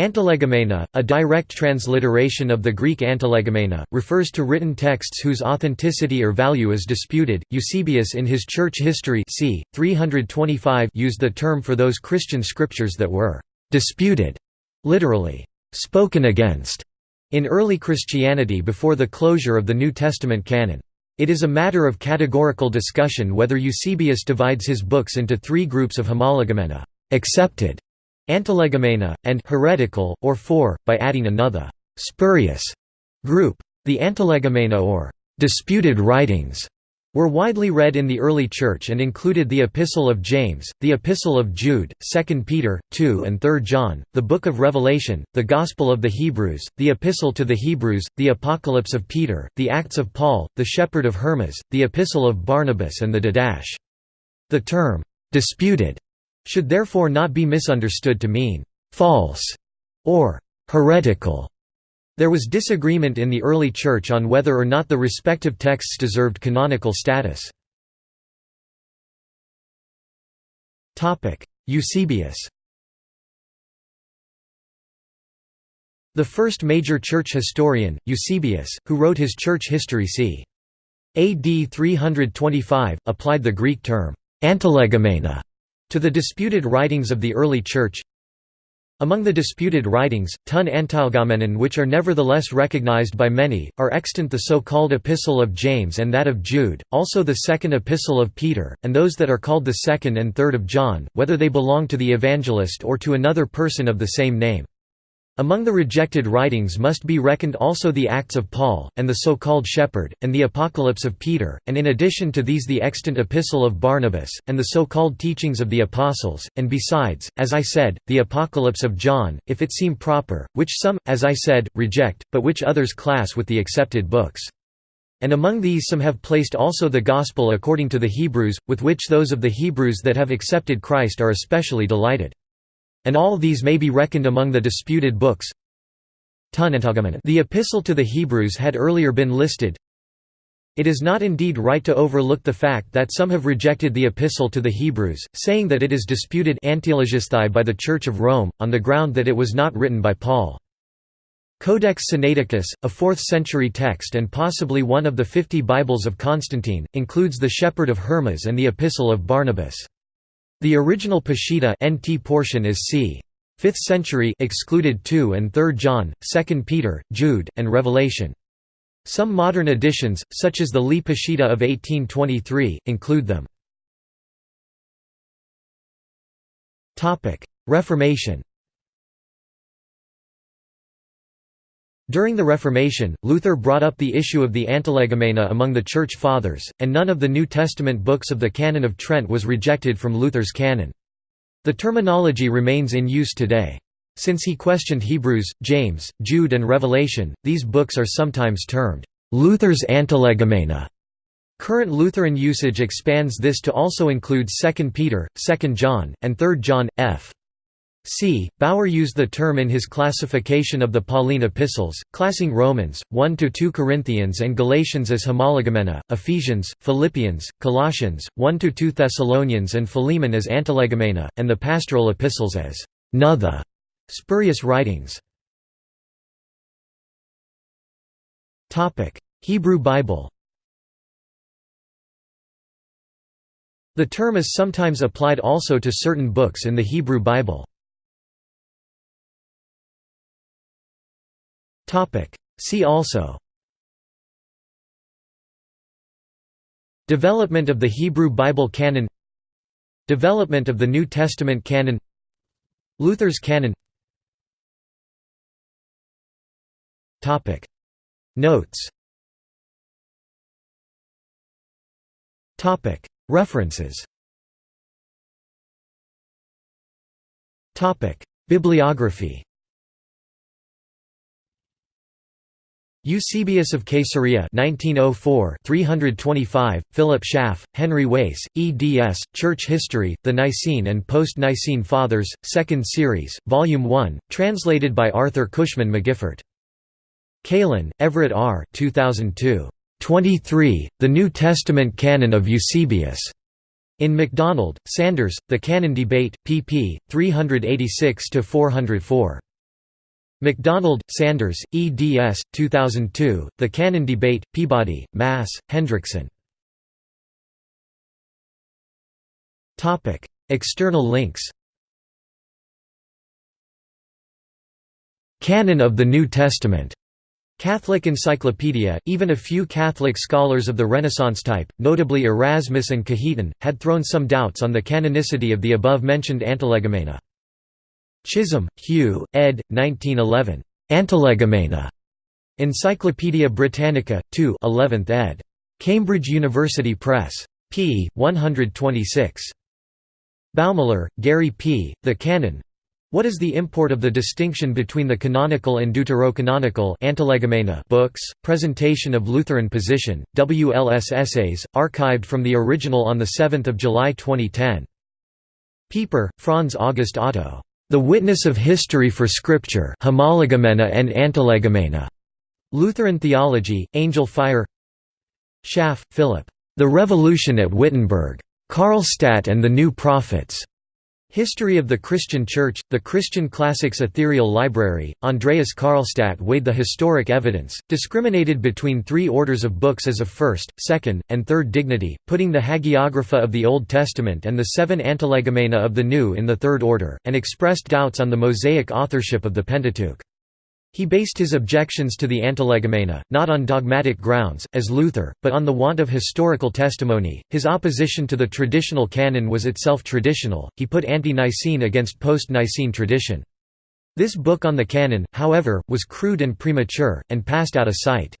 Antilegomena, a direct transliteration of the Greek antilegomena, refers to written texts whose authenticity or value is disputed. Eusebius in his Church History c. 325 used the term for those Christian scriptures that were disputed, literally, spoken against, in early Christianity before the closure of the New Testament canon. It is a matter of categorical discussion whether Eusebius divides his books into three groups of homologomena accepted, antilegomena, and heretical, or four, by adding another spurious group. The antilegomena or disputed writings were widely read in the early Church and included the Epistle of James, the Epistle of Jude, 2 Peter, 2 and 3 John, the Book of Revelation, the Gospel of the Hebrews, the Epistle to the Hebrews, the Apocalypse of Peter, the Acts of Paul, the Shepherd of Hermas, the Epistle of Barnabas and the Didache. The term, "'disputed' should therefore not be misunderstood to mean «false» or «heretical». There was disagreement in the early Church on whether or not the respective texts deserved canonical status. Eusebius The first major church historian, Eusebius, who wrote his church history c. AD 325, applied the Greek term «antilegomena» To the disputed writings of the early Church Among the disputed writings, ton antilegomenon which are nevertheless recognized by many, are extant the so-called Epistle of James and that of Jude, also the Second Epistle of Peter, and those that are called the Second and Third of John, whether they belong to the evangelist or to another person of the same name. Among the rejected writings must be reckoned also the Acts of Paul, and the so-called Shepherd, and the Apocalypse of Peter, and in addition to these the extant Epistle of Barnabas, and the so-called teachings of the Apostles, and besides, as I said, the Apocalypse of John, if it seem proper, which some, as I said, reject, but which others class with the accepted books. And among these some have placed also the Gospel according to the Hebrews, with which those of the Hebrews that have accepted Christ are especially delighted. And all these may be reckoned among the disputed books. The Epistle to the Hebrews had earlier been listed. It is not indeed right to overlook the fact that some have rejected the Epistle to the Hebrews, saying that it is disputed by the Church of Rome, on the ground that it was not written by Paul. Codex Sinaiticus, a 4th-century text and possibly one of the fifty Bibles of Constantine, includes the Shepherd of Hermas and the Epistle of Barnabas. The original Peshitta NT portion is c. 5th century excluded 2 and 3 John, 2 Peter, Jude, and Revelation. Some modern editions, such as the Lee Peshitta of 1823, include them. Reformation During the Reformation, Luther brought up the issue of the Antilegomena among the Church Fathers, and none of the New Testament books of the Canon of Trent was rejected from Luther's canon. The terminology remains in use today. Since he questioned Hebrews, James, Jude and Revelation, these books are sometimes termed, "...Luther's Antilegomena". Current Lutheran usage expands this to also include 2 Peter, 2 John, and 3 John, f. C. Baur used the term in his classification of the Pauline epistles, classing Romans, 1–2 Corinthians and Galatians as homologomena, Ephesians, Philippians, Colossians, 1–2 Thessalonians and Philemon as antilegomena, and the pastoral epistles as «nother» spurious writings. Hebrew Bible The term is sometimes applied also to certain books in the Hebrew Bible. See also. Development of the Hebrew Bible canon. Development of the New Testament canon. Luther's canon. Notes. References. Bibliography Eusebius of Caesarea 1904 325, Philip Schaff, Henry Wace, eds. Church History, The Nicene and Post-Nicene Fathers, 2nd Series, Volume 1, translated by Arthur Cushman McGiffert. Kalin, Everett R. 2002. 23, The New Testament Canon of Eusebius. In McDonald, Sanders, The Canon Debate, pp. 386–404. McDonald, Sanders, eds. 2002, The Canon Debate, Peabody, Mass., Hendrickson. External links Canon of the New Testament Catholic Encyclopedia, even a few Catholic scholars of the Renaissance type, notably Erasmus and Cajetan, had thrown some doubts on the canonicity of the above-mentioned Antilegomena. Chisholm, Hugh, ed. 1911. Antilegomena. Encyclopædia Britannica, 2 11th ed. Cambridge University Press. p. 126. Baumler, Gary P., The Canon. What is the import of the distinction between the canonical and deuterocanonical books? Presentation of Lutheran Position, WLS Essays, archived from the original on 7 July 2010. Pieper, Franz August Otto. The Witness of History for Scripture Homologomena and Antilegomena. Lutheran Theology, Angelfire Schaff, Philip. The Revolution at Wittenberg. Karlstadt and the New Prophets. History of the Christian Church, the Christian Classics Ethereal Library, Andreas Karlstadt weighed the historic evidence, discriminated between three orders of books as of first, second, and third dignity, putting the Hagiographa of the Old Testament and the seven Antilegomena of the New in the third order, and expressed doubts on the Mosaic authorship of the Pentateuch. He based his objections to the Antilegomena, not on dogmatic grounds, as Luther, but on the want of historical testimony. His opposition to the traditional canon was itself traditional, he put ante Nicene against post Nicene tradition. This book on the canon, however, was crude and premature, and passed out of sight.